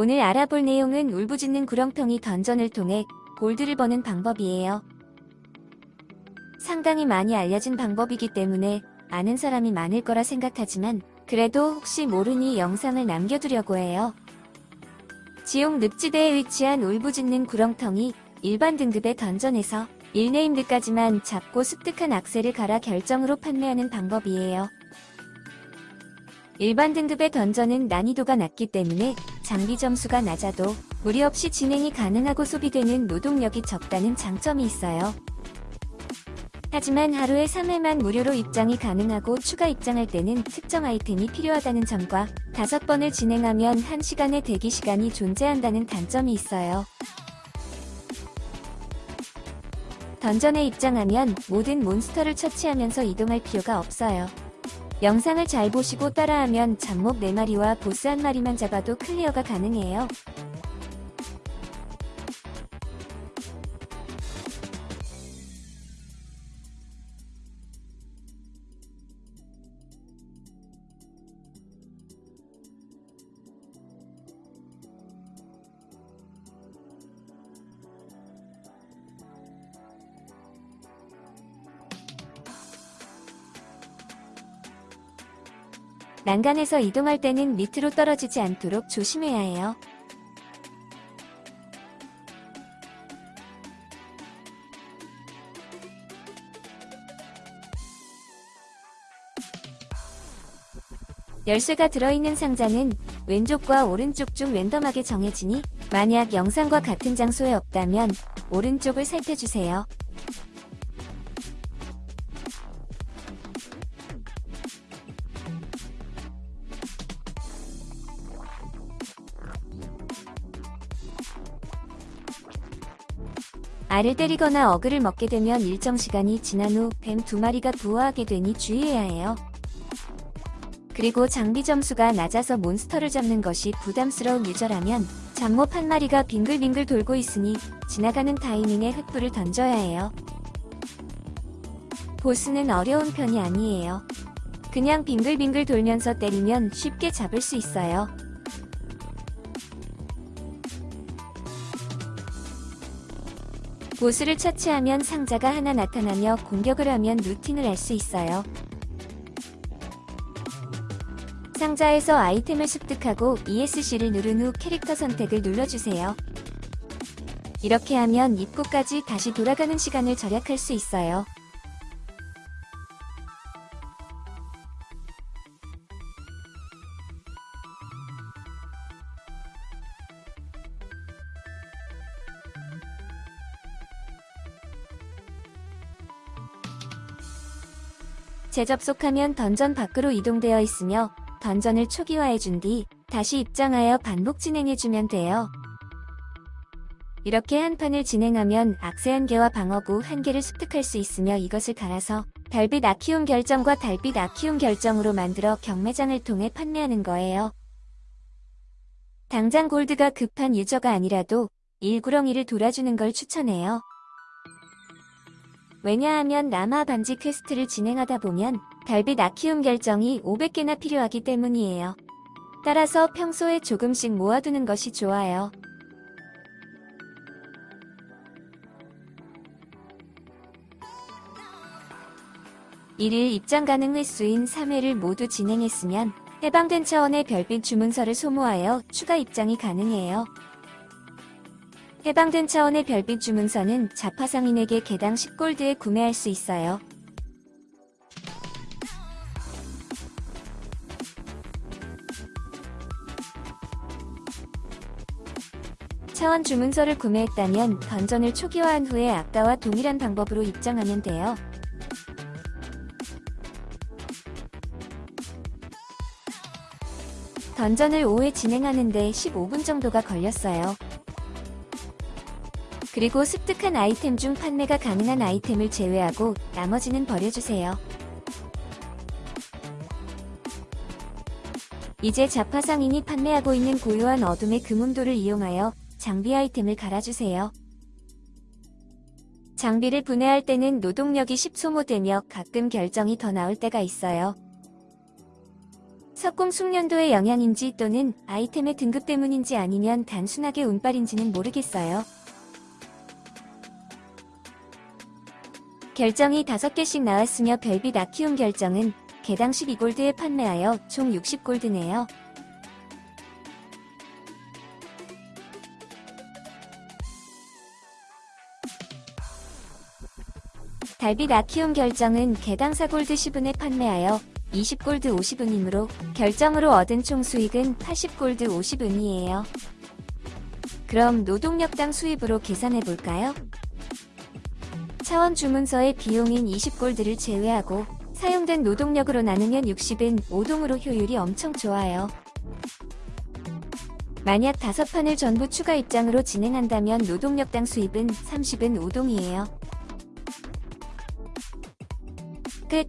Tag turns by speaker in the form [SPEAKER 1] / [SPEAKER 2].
[SPEAKER 1] 오늘 알아볼 내용은 울부짖는 구렁텅이 던전을 통해 골드를 버는 방법이에요. 상당히 많이 알려진 방법이기 때문에 아는 사람이 많을 거라 생각하지만 그래도 혹시 모르니 영상을 남겨두려고 해요. 지옥 늪지대에 위치한 울부짖는 구렁텅이 일반 등급의 던전에서 1네임드까지만 잡고 습득한 악셀을 갈아 결정으로 판매하는 방법이에요. 일반 등급의 던전은 난이도가 낮기 때문에 장비 점수가 낮아도 무리 없이 진행이 가능하고 소비되는 노동력이 적다는 장점이 있어요. 하지만 하루에 3회만 무료로 입장이 가능하고 추가 입장할 때는 특정 아이템이 필요하다는 점과 5번을 진행하면 1시간의 대기시간이 존재한다는 단점이 있어요. 던전에 입장하면 모든 몬스터를 처치하면서 이동할 필요가 없어요. 영상을 잘 보시고 따라하면 잡목 4마리와 보스 1마리만 잡아도 클리어가 가능해요. 난간에서 이동할 때는 밑으로 떨어지지 않도록 조심해야 해요. 열쇠가 들어있는 상자는 왼쪽과 오른쪽 중 랜덤하게 정해지니 만약 영상과 같은 장소에 없다면 오른쪽을 살펴주세요. 알을 때리거나 어그를 먹게 되면 일정 시간이 지난 후 뱀 두 마리가 부화하게 되니 주의해야 해요. 그리고 장비 점수가 낮아서 몬스터를 잡는 것이 부담스러운 유저라면 잡몹 한 마리가 빙글빙글 돌고 있으니 지나가는 타이밍에 횃불을 던져야 해요. 보스는 어려운 편이 아니에요. 그냥 빙글빙글 돌면서 때리면 쉽게 잡을 수 있어요. 보스를 처치하면 상자가 하나 나타나며 공격을 하면 루틴을 알수 있어요. 상자에서 아이템을 습득하고 ESC를 누른 후 캐릭터 선택을 눌러주세요. 이렇게 하면 입구까지 다시 돌아가는 시간을 절약할 수 있어요. 재접속하면 던전 밖으로 이동되어 있으며 던전을 초기화해준 뒤 다시 입장하여 반복 진행해주면 돼요. 이렇게 한 판을 진행하면 악세 한 개와 방어구 한 개를 습득할 수 있으며 이것을 갈아서 달빛 아키움 결정과 달빛 아키움 결정으로 만들어 경매장을 통해 판매하는 거예요. 당장 골드가 급한 유저가 아니라도 일구렁이를 돌아주는 걸 추천해요. 왜냐하면 라마 반지 퀘스트를 진행하다 보면 달빛 아키움 결정이 500개나 필요하기 때문이에요. 따라서 평소에 조금씩 모아두는 것이 좋아요. 일일 입장 가능 횟수인 3회를 모두 진행했으면 해방된 차원의 별빛 주문서를 소모하여 추가 입장이 가능해요. 해방된 차원의 별빛 주문서는 자파상인에게 개당 10골드에 구매할 수 있어요. 차원 주문서를 구매했다면 던전을 초기화한 후에 아까와 동일한 방법으로 입장하면 돼요. 던전을 5회 진행하는데 15분 정도가 걸렸어요. 그리고 습득한 아이템 중 판매가 가능한 아이템을 제외하고 나머지는 버려주세요. 이제 자파상인이 판매하고 있는 고요한 어둠의 금운도를 이용하여 장비 아이템을 갈아주세요. 장비를 분해할 때는 노동력이 10 소모되며 가끔 결정이 더 나올 때가 있어요. 석공 숙련도의 영향인지 또는 아이템의 등급 때문인지 아니면 단순하게 운빨인지는 모르겠어요. 결정이 5개씩 나왔으며 별빛 아키움 결정은 개당 12골드에 판매하여 총 60골드네요. 달빛 아키움 결정은 개당 4골드 10은에 판매하여 20골드 50은이므로 결정으로 얻은 총 수익은 80골드 50은이에요. 그럼 노동력당 수입으로 계산해 볼까요? 차원 주문서의 비용인 20골드를 제외하고 사용된 노동력으로 나누면 60은 5동으로 효율이 엄청 좋아요. 만약 5판을 전부 추가 입장으로 진행한다면 노동력당 수입은 30은 5동이에요. 끝